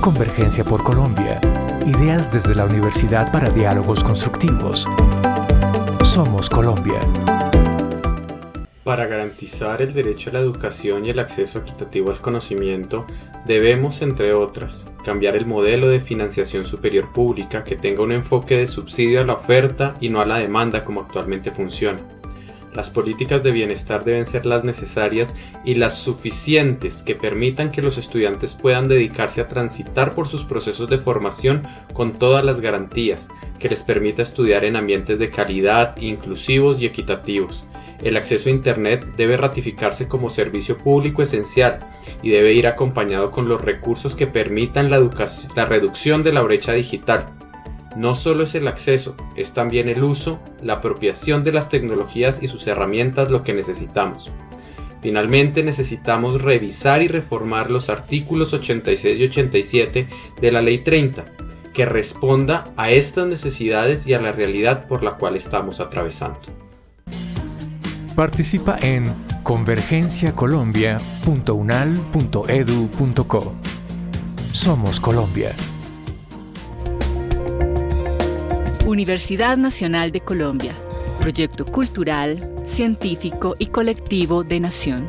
Convergencia por Colombia. Ideas desde la Universidad para Diálogos Constructivos. Somos Colombia. Para garantizar el derecho a la educación y el acceso equitativo al conocimiento, debemos, entre otras, cambiar el modelo de financiación superior pública que tenga un enfoque de subsidio a la oferta y no a la demanda como actualmente funciona. Las políticas de bienestar deben ser las necesarias y las suficientes que permitan que los estudiantes puedan dedicarse a transitar por sus procesos de formación con todas las garantías, que les permita estudiar en ambientes de calidad, inclusivos y equitativos. El acceso a Internet debe ratificarse como servicio público esencial y debe ir acompañado con los recursos que permitan la, la reducción de la brecha digital, no solo es el acceso, es también el uso, la apropiación de las tecnologías y sus herramientas lo que necesitamos. Finalmente necesitamos revisar y reformar los artículos 86 y 87 de la Ley 30, que responda a estas necesidades y a la realidad por la cual estamos atravesando. Participa en convergenciacolombia.unal.edu.co. Somos Colombia. Universidad Nacional de Colombia, proyecto cultural, científico y colectivo de nación.